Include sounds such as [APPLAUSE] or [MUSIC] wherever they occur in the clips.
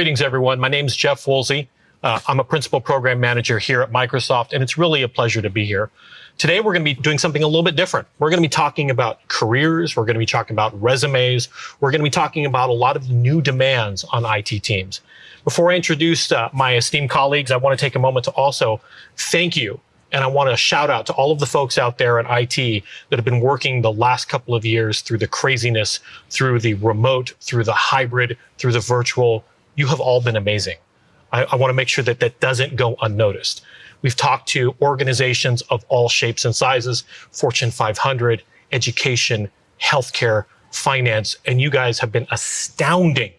Greetings, everyone. My name is Jeff Woolsey. Uh, I'm a principal program manager here at Microsoft, and it's really a pleasure to be here. Today, we're going to be doing something a little bit different. We're going to be talking about careers. We're going to be talking about resumes. We're going to be talking about a lot of new demands on IT teams. Before I introduce uh, my esteemed colleagues, I want to take a moment to also thank you and I want to shout out to all of the folks out there at IT that have been working the last couple of years through the craziness, through the remote, through the hybrid, through the virtual, you have all been amazing. I, I want to make sure that that doesn't go unnoticed. We've talked to organizations of all shapes and sizes, Fortune 500, education, healthcare, finance, and you guys have been astounding.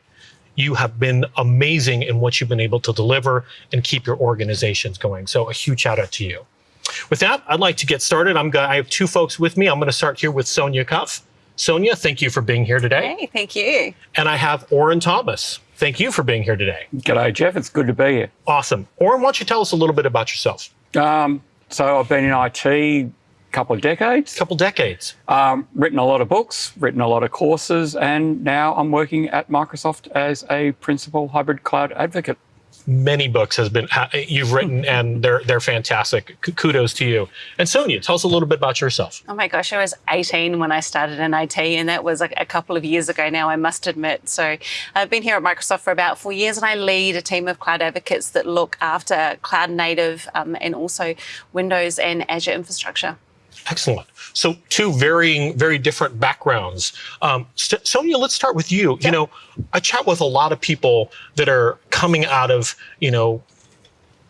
You have been amazing in what you've been able to deliver and keep your organizations going. So a huge shout out to you. With that, I'd like to get started. I'm going I have two folks with me. I'm going to start here with Sonia Cuff. Sonia, thank you for being here today. Hey, thank you. And I have Orin Thomas. Thank you for being here today. G'day, Jeff. It's good to be here. Awesome. Orin, why don't you tell us a little bit about yourself? Um, so I've been in IT a couple of decades. A couple of decades. Um, written a lot of books, written a lot of courses, and now I'm working at Microsoft as a principal hybrid cloud advocate many books has been you've written [LAUGHS] and they're they're fantastic. Kudos to you. And sonia tell us a little bit about yourself. Oh my gosh i was 18 when i started in it and that was a, a couple of years ago now i must admit. So i've been here at microsoft for about four years and i lead a team of cloud advocates that look after cloud native um, and also windows and azure infrastructure Excellent. So two varying, very different backgrounds. Um, Sonia, let's start with you. Yep. You know, I chat with a lot of people that are coming out of, you know,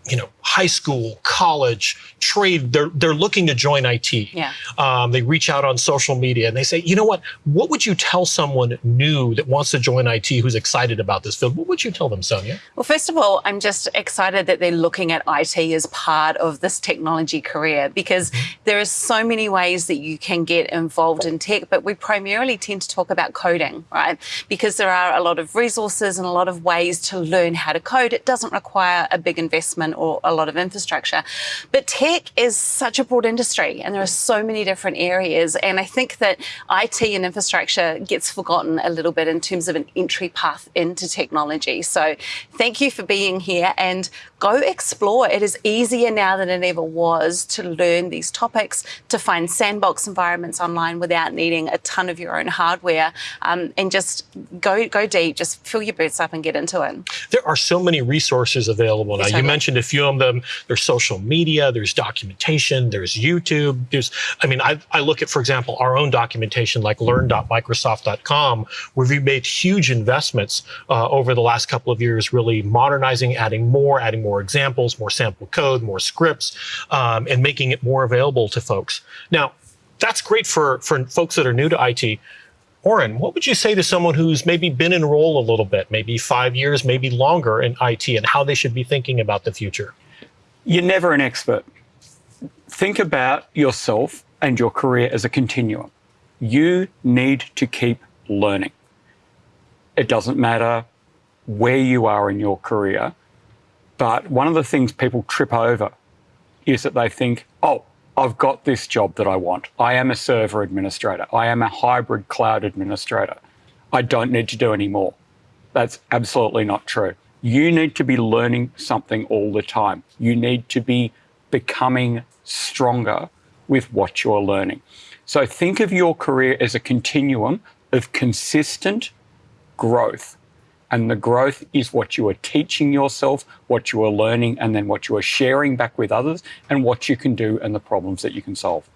you know, high school, college, trade, they're, they're looking to join IT. Yeah. Um, they reach out on social media and they say, you know what, what would you tell someone new that wants to join IT who's excited about this field? What would you tell them, Sonia? Well, first of all, I'm just excited that they're looking at IT as part of this technology career because mm-hmm. there are so many ways that you can get involved in tech, but we primarily tend to talk about coding, right? Because there are a lot of resources and a lot of ways to learn how to code. It doesn't require a big investment or a lot of infrastructure. But tech is such a broad industry and there are so many different areas. And I think that IT and infrastructure gets forgotten a little bit in terms of an entry path into technology. So thank you for being here and go explore. It is easier now than it ever was to learn these topics, to find sandbox environments online without needing a ton of your own hardware um, and just go, go deep, just fill your boots up and get into it. There are so many resources available now. You mentioned a few of them them. There's social media, there's documentation, there's YouTube. There's, I mean, I, I look at, for example, our own documentation like learn.microsoft.com, where we've made huge investments uh, over the last couple of years, really modernizing, adding more, adding more examples, more sample code, more scripts, um, and making it more available to folks. Now, that's great for, for folks that are new to IT. Orin, what would you say to someone who's maybe been in role a little bit, maybe five years, maybe longer in IT, and how they should be thinking about the future? You're never an expert. Think about yourself and your career as a continuum. You need to keep learning. It doesn't matter where you are in your career, but one of the things people trip over is that they think, oh, I've got this job that I want. I am a server administrator. I am a hybrid cloud administrator. I don't need to do any more. That's absolutely not true. You need to be learning something all the time. You need to be becoming stronger with what you're learning. So think of your career as a continuum of consistent growth. And the growth is what you are teaching yourself, what you are learning, and then what you are sharing back with others, and what you can do and the problems that you can solve.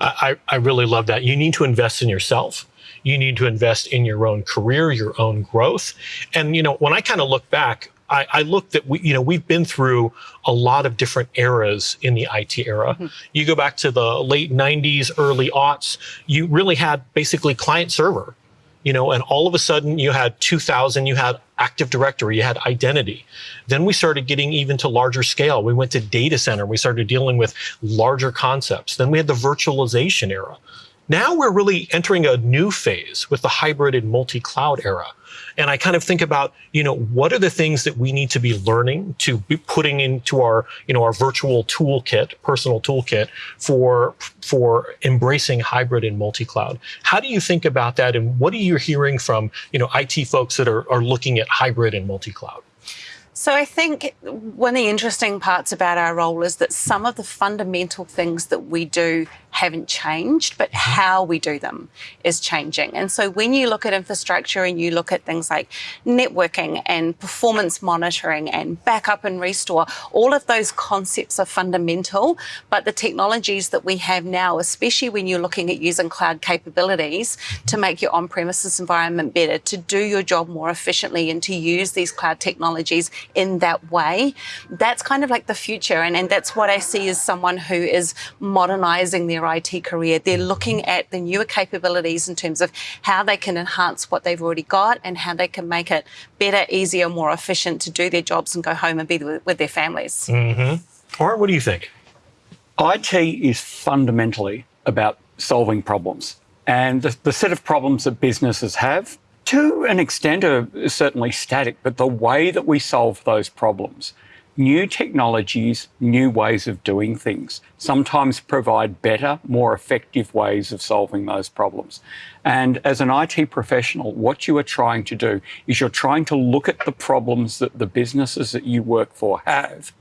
I, I really love that. You need to invest in yourself. You need to invest in your own career, your own growth. And, you know, when I kind of look back, I, I looked at, we, you know, we've been through a lot of different eras in the IT era. Mm -hmm. You go back to the late 90s, early aughts, you really had basically client server you know, and all of a sudden you had 2000, you had Active Directory, you had identity. Then we started getting even to larger scale. We went to data center. We started dealing with larger concepts. Then we had the virtualization era. Now we're really entering a new phase with the hybrid and multi-cloud era. And I kind of think about, you know, what are the things that we need to be learning to be putting into our, you know, our virtual toolkit, personal toolkit for for embracing hybrid and multi-cloud. How do you think about that, and what are you hearing from, you know, IT folks that are, are looking at hybrid and multi-cloud? So I think one of the interesting parts about our role is that some of the fundamental things that we do haven't changed, but mm-hmm. how we do them is changing. And so when you look at infrastructure and you look at things like networking and performance monitoring and backup and restore, all of those concepts are fundamental. But the technologies that we have now, especially when you're looking at using cloud capabilities to make your on premises environment better, to do your job more efficiently, and to use these cloud technologies in that way, that's kind of like the future. And, and that's what I see as someone who is modernizing their their IT career. They're looking at the newer capabilities in terms of how they can enhance what they've already got and how they can make it better, easier, more efficient to do their jobs and go home and be with their families. Mm-hmm. Art, what do you think? IT is fundamentally about solving problems. And the, the set of problems that businesses have, to an extent, are certainly static, but the way that we solve those problems new technologies, new ways of doing things sometimes provide better, more effective ways of solving those problems. And as an IT professional, what you are trying to do is you're trying to look at the problems that the businesses that you work for have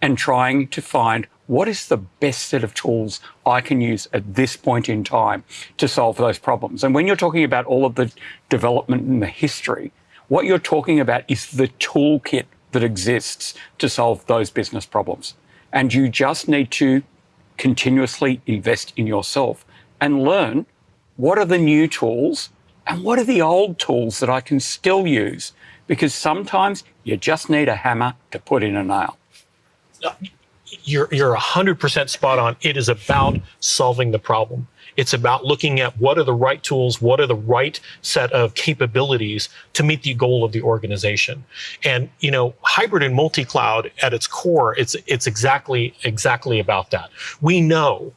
and trying to find what is the best set of tools I can use at this point in time to solve those problems. And when you're talking about all of the development and the history, what you're talking about is the toolkit that exists to solve those business problems. And you just need to continuously invest in yourself and learn what are the new tools and what are the old tools that I can still use? Because sometimes you just need a hammer to put in a nail. You're, you're 100% spot on. It is about solving the problem. It's about looking at what are the right tools, what are the right set of capabilities to meet the goal of the organization. And you know, hybrid and multi-cloud at its core, it's it's exactly exactly about that. We know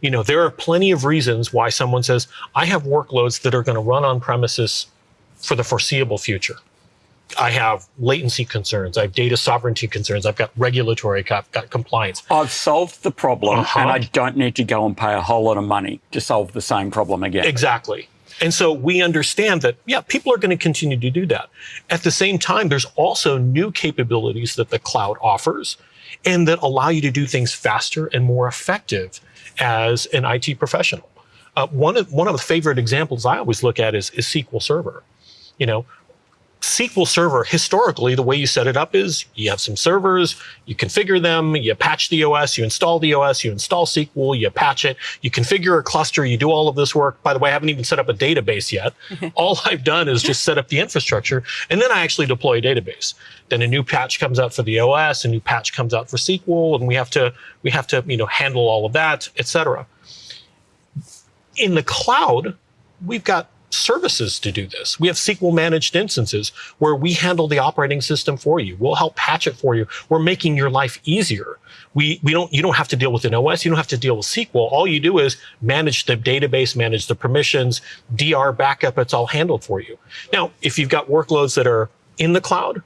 you know, there are plenty of reasons why someone says, I have workloads that are going to run on premises for the foreseeable future. I have latency concerns. I have data sovereignty concerns. I've got regulatory, I've got compliance. I've solved the problem uh-huh. and I don't need to go and pay a whole lot of money to solve the same problem again. Exactly. And so we understand that, yeah, people are going to continue to do that. At the same time, there's also new capabilities that the cloud offers and that allow you to do things faster and more effective as an IT professional. Uh, one, of, one of the favorite examples I always look at is, is SQL Server. You know, SQL Server, historically, the way you set it up is you have some servers, you configure them, you patch the OS, you install the OS, you install SQL, you patch it, you configure a cluster, you do all of this work. By the way, I haven't even set up a database yet. [LAUGHS] all I've done is just set up the infrastructure, and then I actually deploy a database. Then a new patch comes out for the OS, a new patch comes out for SQL, and we have to we have to you know handle all of that, etc. In the cloud, we've got services to do this. We have SQL managed instances where we handle the operating system for you. We'll help patch it for you. We're making your life easier. We, we don't, you don't have to deal with an OS. You don't have to deal with SQL. All you do is manage the database, manage the permissions, DR backup. It's all handled for you. Now, if you've got workloads that are in the cloud,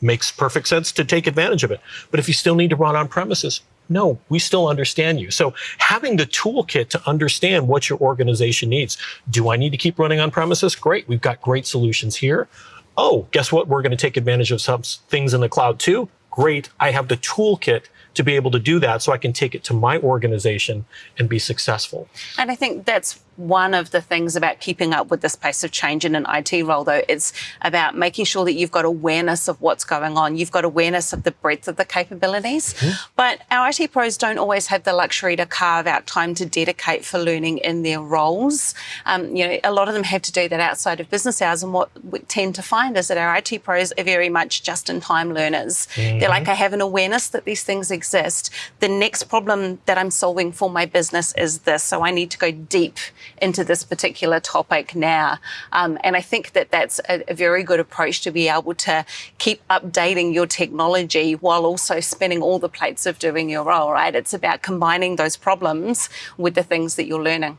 makes perfect sense to take advantage of it. But if you still need to run on premises, no, we still understand you. So having the toolkit to understand what your organization needs. Do I need to keep running on premises? Great. We've got great solutions here. Oh, guess what? We're going to take advantage of some things in the cloud too. Great. I have the toolkit to be able to do that so I can take it to my organization and be successful. And I think that's one of the things about keeping up with this pace of change in an IT role, though, it's about making sure that you've got awareness of what's going on. You've got awareness of the breadth of the capabilities. Mm-hmm. But our IT pros don't always have the luxury to carve out time to dedicate for learning in their roles. Um, you know, a lot of them have to do that outside of business hours. And what we tend to find is that our IT pros are very much just in time learners. Mm-hmm. They're like, I have an awareness that these things exist. The next problem that I'm solving for my business is this. So I need to go deep into this particular topic now. Um, and I think that that's a, a very good approach to be able to keep updating your technology while also spinning all the plates of doing your role, right? It's about combining those problems with the things that you're learning.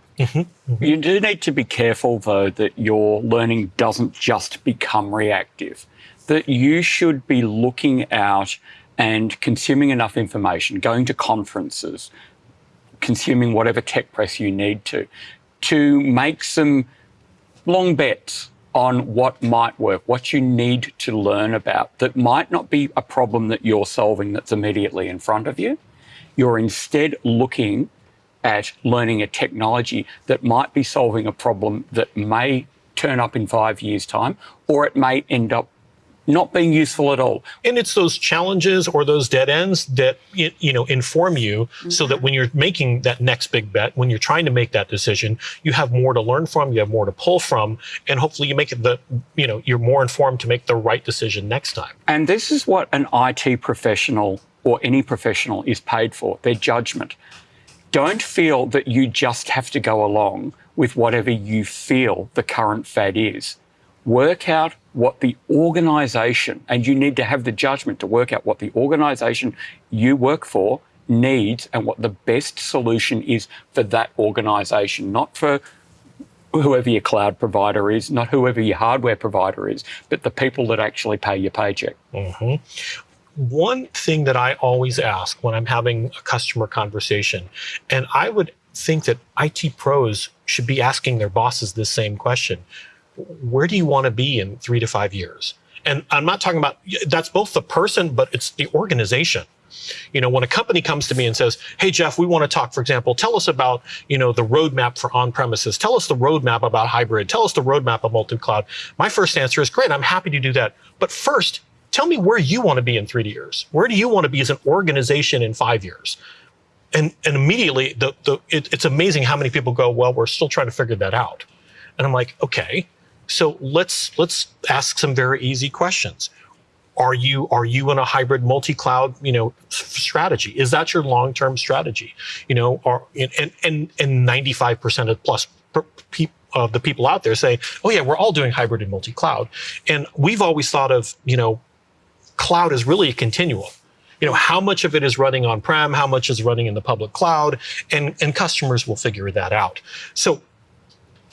You do need to be careful, though, that your learning doesn't just become reactive, that you should be looking out and consuming enough information, going to conferences, consuming whatever tech press you need to, to make some long bets on what might work, what you need to learn about that might not be a problem that you're solving that's immediately in front of you. You're instead looking at learning a technology that might be solving a problem that may turn up in five years' time, or it may end up not being useful at all. And it's those challenges or those dead ends that you know inform you so that when you're making that next big bet, when you're trying to make that decision, you have more to learn from, you have more to pull from, and hopefully you make it the you know you're more informed to make the right decision next time. And this is what an IT professional or any professional is paid for, their judgment. Don't feel that you just have to go along with whatever you feel the current fad is work out what the organization, and you need to have the judgment to work out what the organization you work for needs and what the best solution is for that organization, not for whoever your cloud provider is, not whoever your hardware provider is, but the people that actually pay your paycheck. Mm-hmm. One thing that I always ask when I'm having a customer conversation, and I would think that IT pros should be asking their bosses this same question where do you want to be in three to five years? And I'm not talking about that's both the person, but it's the organization. You know, when a company comes to me and says, "Hey, Jeff, we want to talk," for example, tell us about you know the roadmap for on-premises. Tell us the roadmap about hybrid. Tell us the roadmap of multi-cloud. My first answer is, "Great, I'm happy to do that." But first, tell me where you want to be in three years. Where do you want to be as an organization in five years? And and immediately, the the it, it's amazing how many people go, "Well, we're still trying to figure that out." And I'm like, okay, so let's let's ask some very easy questions. Are you are you in a hybrid multi-cloud you know strategy? Is that your long-term strategy? You know, or and and and ninety five percent of plus of the people out there say, oh yeah, we're all doing hybrid and multi-cloud, and we've always thought of you know, cloud is really a continuum you know how much of it is running on prem how much is running in the public cloud and and customers will figure that out so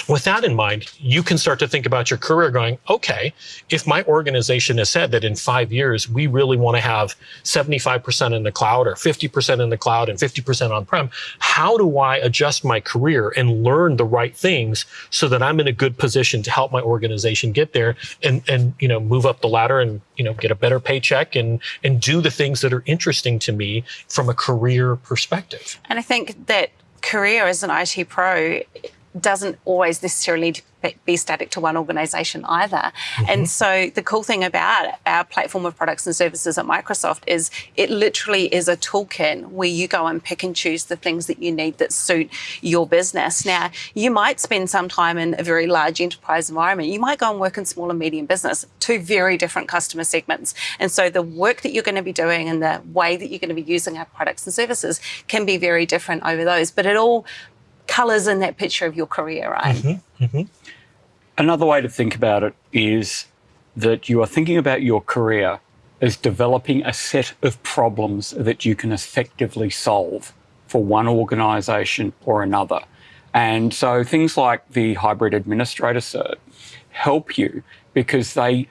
with that in mind, you can start to think about your career going, okay, if my organization has said that in five years, we really want to have 75% in the cloud or 50% in the cloud and 50% on prem, how do I adjust my career and learn the right things so that I'm in a good position to help my organization get there and, and, you know, move up the ladder and, you know, get a better paycheck and, and do the things that are interesting to me from a career perspective. And I think that career as an IT pro doesn't always necessarily be static to one organization either. Mm-hmm. And so the cool thing about our platform of products and services at Microsoft is it literally is a toolkit where you go and pick and choose the things that you need that suit your business. Now, you might spend some time in a very large enterprise environment. You might go and work in small and medium business, two very different customer segments. And so the work that you're going to be doing and the way that you're going to be using our products and services can be very different over those. But it all colors in that picture of your career, right? Mm-hmm, mm-hmm. Another way to think about it is that you are thinking about your career as developing a set of problems that you can effectively solve for one organization or another. And so things like the hybrid administrator cert help you because they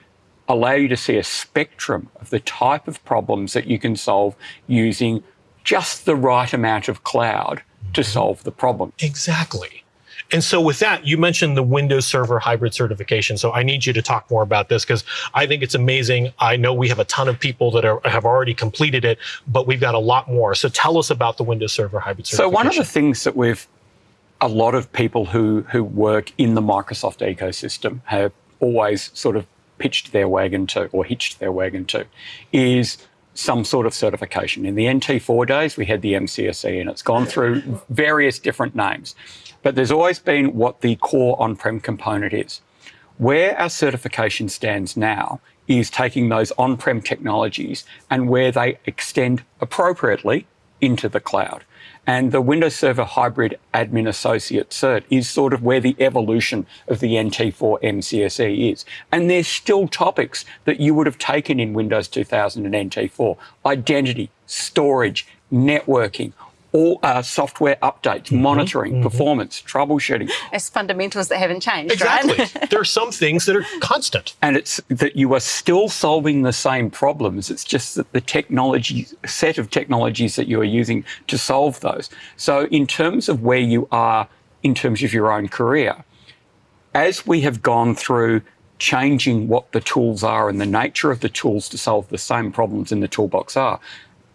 allow you to see a spectrum of the type of problems that you can solve using just the right amount of cloud to solve the problem. Exactly. And so with that, you mentioned the Windows Server hybrid certification. So I need you to talk more about this because I think it's amazing. I know we have a ton of people that are, have already completed it, but we've got a lot more. So tell us about the Windows Server hybrid certification. So one of the things that we've a lot of people who who work in the Microsoft ecosystem have always sort of pitched their wagon to or hitched their wagon to is some sort of certification. In the NT4 days, we had the MCSE, and it's gone through various different names. But there's always been what the core on prem component is. Where our certification stands now is taking those on prem technologies and where they extend appropriately into the cloud. And the Windows Server Hybrid Admin Associate Cert is sort of where the evolution of the NT4 MCSE is. And there's still topics that you would have taken in Windows 2000 and NT4 identity, storage, networking, all uh, software updates, Mm-hmm. monitoring, performance, troubleshooting. It's fundamentals that haven't changed, Exactly. right? [LAUGHS] there are some things that are constant. and it's that you are still solving the same problems. It's just that the technology set of technologies that you are using to solve those. So, in terms of where you are in terms of your own career, as we have gone through changing what the tools are and the nature of the tools to solve the same problems in the toolbox are,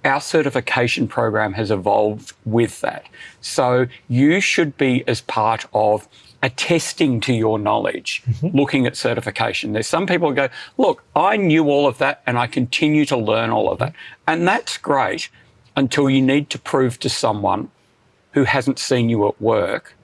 our certification program has evolved with that. So you should be as part of attesting to your knowledge, mm-hmm. looking at certification. There's some people who go, look, I knew all of that and I continue to learn all of that. And that's great until you need to prove to someone who hasn't seen you at work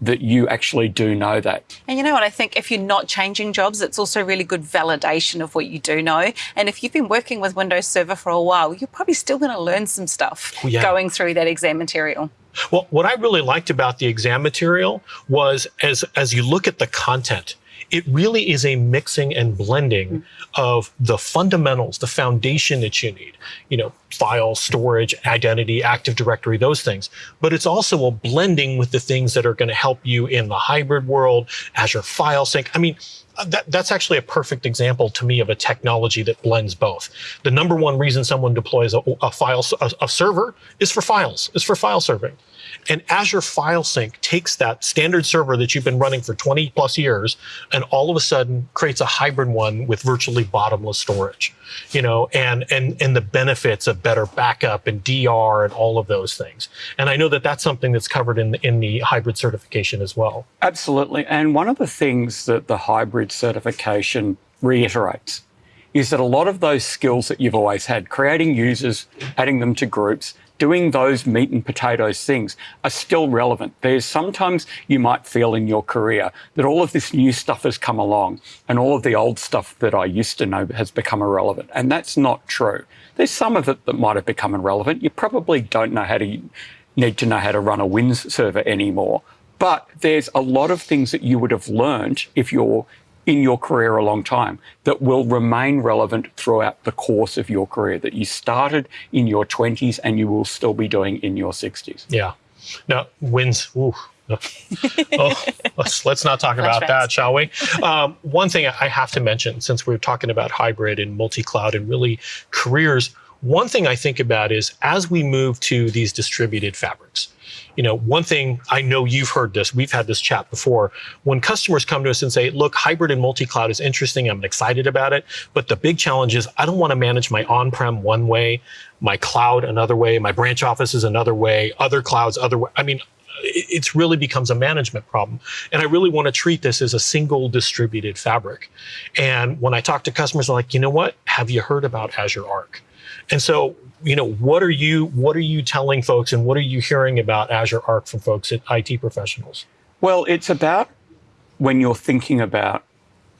that you actually do know that. And you know what? I think if you're not changing jobs, it's also really good validation of what you do know. And if you've been working with Windows Server for a while, you're probably still going to learn some stuff Oh, yeah. going through that exam material. Well, what I really liked about the exam material was as as you look at the content, it really is a mixing and blending of the fundamentals, the foundation that you need. You know, file, storage, identity, Active Directory, those things. But it's also a blending with the things that are going to help you in the hybrid world, Azure File Sync. I mean, uh, that, that's actually a perfect example to me of a technology that blends both. The number one reason someone deploys a, a file a, a server is for files, is for file serving. And Azure File Sync takes that standard server that you've been running for 20 plus years and all of a sudden creates a hybrid one with virtually bottomless storage, you know, and, and, and the benefits of better backup and DR and all of those things. And I know that that's something that's covered in, in the hybrid certification as well. Absolutely. And one of the things that the hybrid certification reiterates is that a lot of those skills that you've always had, creating users, adding them to groups, doing those meat and potatoes things are still relevant. There's sometimes you might feel in your career that all of this new stuff has come along and all of the old stuff that I used to know has become irrelevant. And that's not true. There's some of it that might have become irrelevant. You probably don't know how to need to know how to run a WINS server anymore. But there's a lot of things that you would have learned if you're in your career a long time that will remain relevant throughout the course of your career that you started in your 20s and you will still be doing in your 60s. Yeah. Now, wins. Ooh. [LAUGHS] oh, let's, let's not talk about Flashbacks. that, shall we? Um, one thing I have to mention, since we're talking about hybrid and multi cloud and really careers, one thing I think about is as we move to these distributed fabrics, you know, one thing I know you've heard this, we've had this chat before. When customers come to us and say, look, hybrid and multi cloud is interesting, I'm excited about it. But the big challenge is I don't want to manage my on prem one way, my cloud another way, my branch office is another way, other clouds other way. I mean, it it's really becomes a management problem. And I really want to treat this as a single distributed fabric. And when I talk to customers, I'm like, you know what? Have you heard about Azure Arc? And so, you know, what are you what are you telling folks and what are you hearing about Azure Arc from folks at IT professionals? Well, it's about when you're thinking about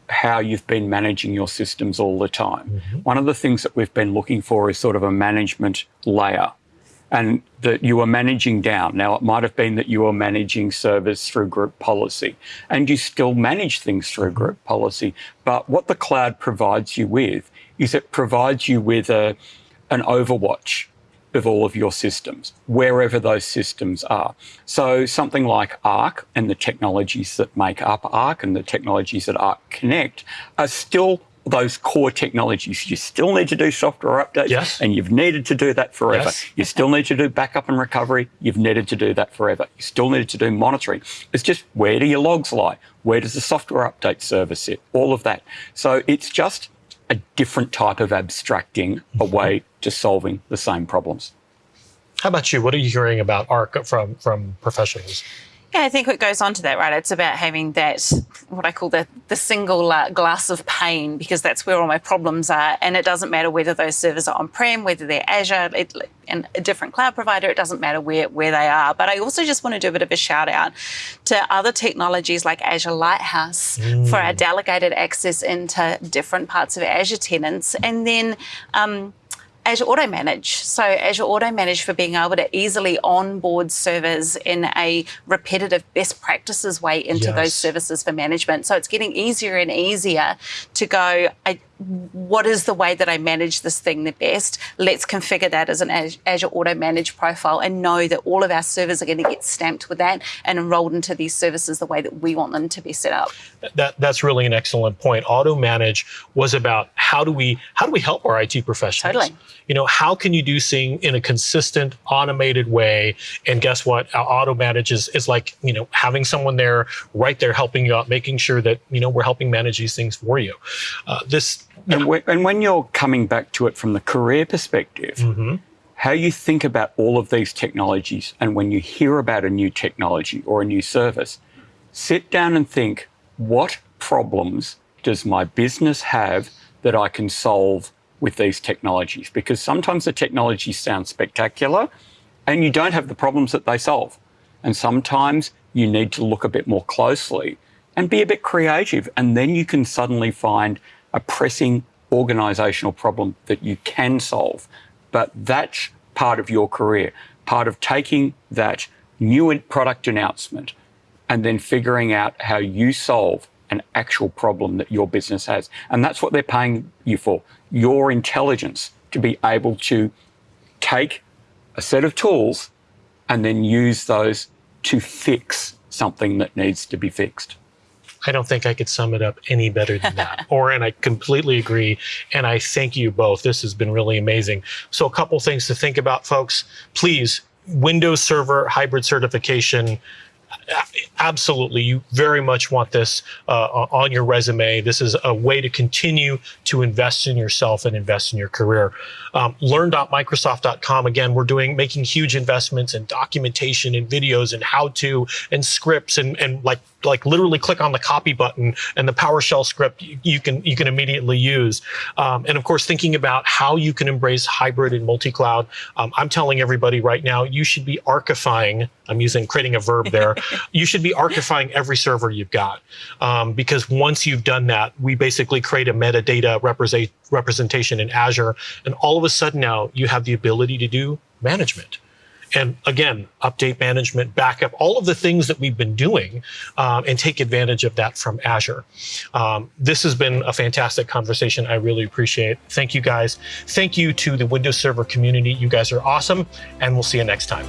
how you've been managing your systems all the time. Mm-hmm. One of the things that we've been looking for is sort of a management layer and that you are managing down. Now, it might have been that you are managing servers through group policy and you still manage things through group policy. But what the cloud provides you with is it provides you with a, an overwatch of all of your systems, wherever those systems are. So something like Arc and the technologies that make up Arc and the technologies that Arc connect are still those core technologies. You still need to do software updates Yes. and you've needed to do that forever. Yes. You still need to do backup and recovery. You've needed to do that forever. You still needed to do monitoring. It's just where do your logs lie? Where does the software update server sit? All of that. So it's just a different type of abstracting a way to solving the same problems. How about you? What are you hearing about Arc from from professionals? Yeah, I think it goes on to that, right? It's about having that, what I call the, the single uh, glass of pain, because that's where all my problems are. And it doesn't matter whether those servers are on prem, whether they're Azure, it, and a different cloud provider, it doesn't matter where, where they are. But I also just want to do a bit of a shout out to other technologies like Azure Lighthouse for our delegated access into different parts of Azure tenants. And then, um, Azure Automanage. So Azure Automanage for being able to easily onboard servers in a repetitive best practices way into Yes. those services for management. So it's getting easier and easier to go, I, what is the way that I manage this thing the best? Let's configure that as an Azure Automanage profile and know that all of our servers are going to get stamped with that and enrolled into these services the way that we want them to be set up. that that's really an excellent point. Auto manage was about how do we how do we help our IT professionals? Totally. You know, how can you do things in a consistent, automated way? And guess what? Our auto manage is, is like you know having someone there right there helping you out, making sure that you know we're helping manage these things for you. Uh, this And, when, and when you're coming back to it from the career perspective, mm-hmm. how you think about all of these technologies, and when you hear about a new technology or a new service, sit down and think what problems does my business have that I can solve with these technologies? Because sometimes the technologies sound spectacular and you don't have the problems that they solve. And sometimes you need to look a bit more closely and be a bit creative. And then you can suddenly find a pressing organizational problem that you can solve. But that's part of your career, part of taking that new product announcement and then figuring out how you solve an actual problem that your business has. And that's what they're paying you for your intelligence to be able to take a set of tools and then use those to fix something that needs to be fixed. I don't think I could sum it up any better than that. [LAUGHS] or, and I completely agree. And I thank you both. This has been really amazing. So, a couple things to think about, folks. Please, Windows Server hybrid certification. Absolutely, you very much want this uh, on your resume. This is a way to continue to invest in yourself and invest in your career. Um, learn.microsoft.com. Again, we're doing making huge investments in documentation and videos and how to and scripts and and like like literally click on the copy button and the PowerShell script you, you can you can immediately use. Um, and of course, thinking about how you can embrace hybrid and multi-cloud. Um, I'm telling everybody right now, you should be archifying. I'm using creating a verb there. [LAUGHS] you should be archifying every server you've got um, because once you've done that, we basically create a metadata represent, representation in Azure, and all of a sudden now you have the ability to do management and again, update management, backup, all of the things that we've been doing, um, and take advantage of that from Azure. Um, this has been a fantastic conversation. I really appreciate it. Thank you guys. Thank you to the Windows Server community. You guys are awesome, and we'll see you next time.